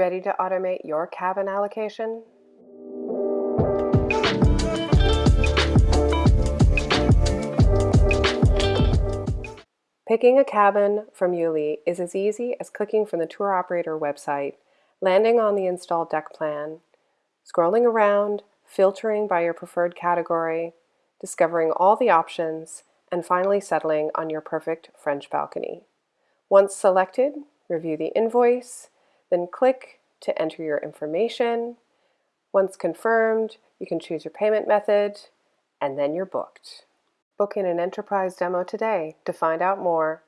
Ready to automate your cabin allocation? Picking a cabin from Yuli is as easy as clicking from the tour operator website, landing on the installed deck plan, scrolling around, filtering by your preferred category, discovering all the options, and finally settling on your perfect French balcony. Once selected, review the invoice, then click to enter your information. Once confirmed, you can choose your payment method, and then you're booked. Book in an enterprise demo today to find out more